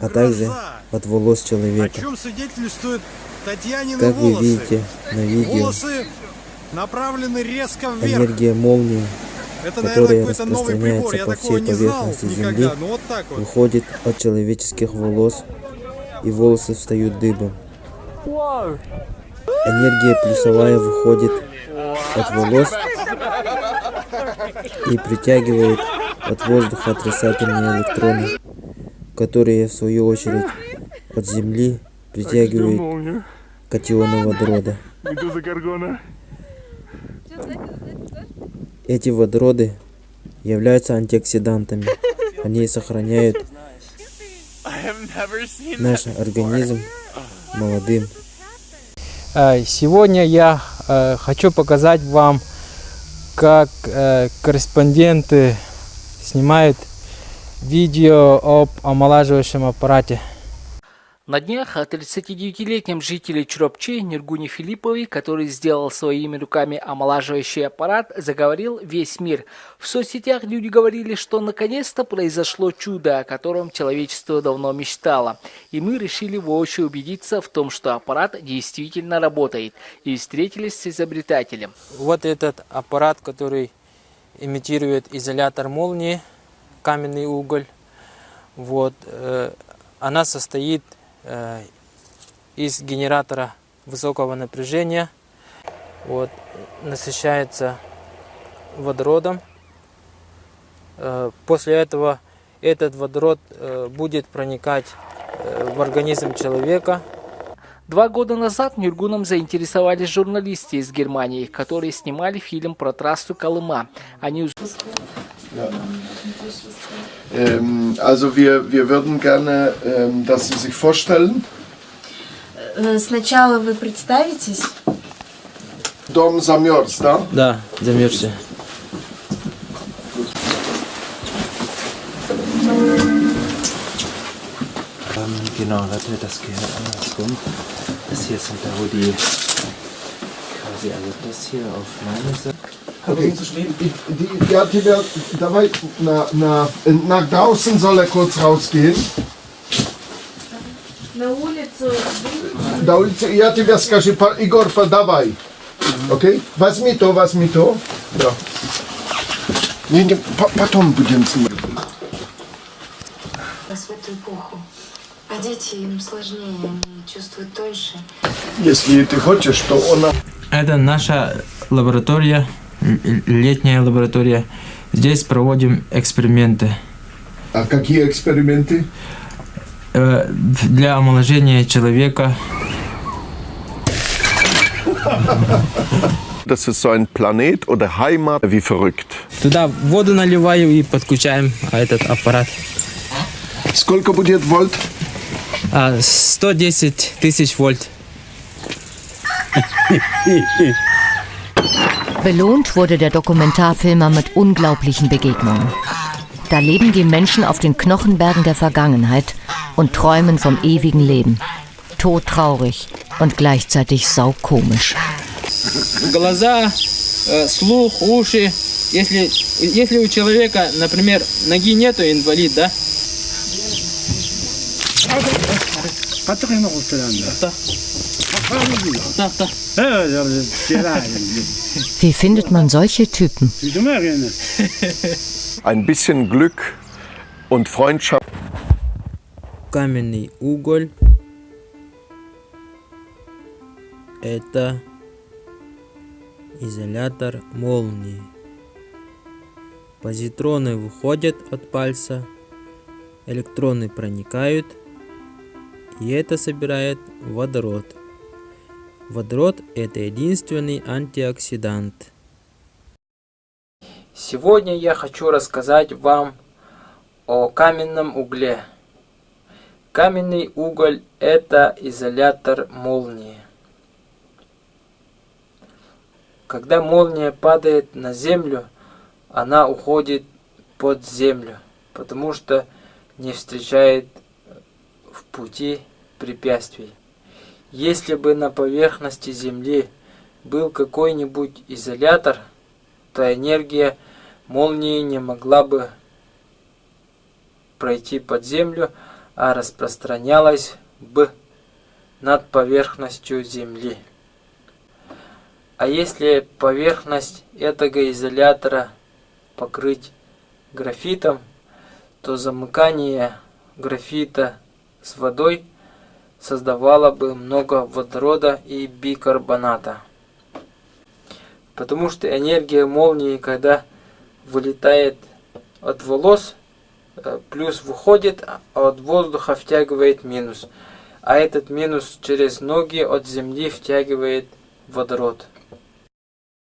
а также от волос О человека. чем свидетельствуют Татьянины Как вы видите на видео, Волосы направлены резко вверх. энергия молнии Это, наверное, которая прибор. распространяется по всей поверхности никогда. Земли, вот вот. выходит от человеческих волос, и волосы встают дыбом. Энергия плюсовая выходит от волос и притягивает от воздуха отрицательные электроны, которые в свою очередь от Земли притягивают катионы водорода. Эти водороды являются антиоксидантами. Они сохраняют наш организм молодым. Э, Сегодня я э, хочу показать вам, как э, корреспонденты снимают видео об омолаживающем аппарате. На днях о 39-летнем жителе Чуропчи Нергуне Филиппове, который сделал своими руками омолаживающий аппарат, заговорил весь мир. В соцсетях люди говорили, что наконец-то произошло чудо, о котором человечество давно мечтало. И мы решили воочию убедиться в том, что аппарат действительно работает. И встретились с изобретателем. Вот этот аппарат, который имитирует изолятор молнии, каменный уголь. Вот, э, она состоит э, из генератора высокого напряжения. Вот, насыщается водородом. Э, после этого этот водород будет проникать в организм человека. Два года назад Нюргуном заинтересовались журналисты из Германии, которые снимали фильм про трассу Колыма. Они Ähm, also wir, wir würden gerne, ähm, dass Sie sich vorstellen. Э, Сначала вы представитесь. Dom замерз, да? Да, замерзли. Ähm, genau, warte, das gehört andersrum. Das hier sind da, wo die quasi, also das hier auf meine Seite. Okay. Die, die, ja, тебя, давай на, на, nach draußen soll er kurz rausgehen. На улицу. На улице, я тебе скажу, по- Игорь, подавай. Окей? Возьми то, возьми то. Да. Не, не, по- потом будем смотреть. Эпоху. А дети им сложнее, они чувствуют тоньше. Если ты хочешь, то она... Это наша лаборатория, летняя лаборатория. Здесь проводим эксперименты А какие эксперименты? Э, для омоложения человека. Das ist so ein Planet oder Heimat wie verrückt. Туда воду наливаю и подключаем а, этот аппарат. Сколько будет вольт? А, 110 тысяч вольт. Belohnt wurde der Dokumentarfilmer mit unglaublichen Begegnungen. Da leben die Menschen auf den Knochenbergen der Vergangenheit und träumen vom ewigen Leben. Todtraurig und gleichzeitig saukomisch. Глаза, э, слух, уши. Если, если у человека, например, ноги нету, инвалид, да? Wie findet man solche Typen? Ein bisschen Glück und Freundschaft. Каменный уголь. Это изолятор молнии. Позитроны выходят от пальца, электроны проникают, и это собирает водород. Водород – это единственный антиоксидант. Сегодня я хочу рассказать вам о каменном угле. Каменный уголь – это изолятор молнии. Когда молния падает на землю, она уходит под землю, потому что не встречает в пути препятствий. Если бы на поверхности Земли был какой-нибудь изолятор, то энергия молнии не могла бы пройти под землю, а распространялась бы над поверхностью Земли. А если поверхность этого изолятора покрыть графитом, то замыкание графита с водой создавало бы много водорода и бикарбоната. Потому что энергия молнии, когда вылетает от волос, э, плюс выходит, а от воздуха втягивает минус. А этот минус через ноги от земли втягивает водород.